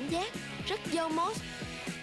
cảm giác rất dâu mốt.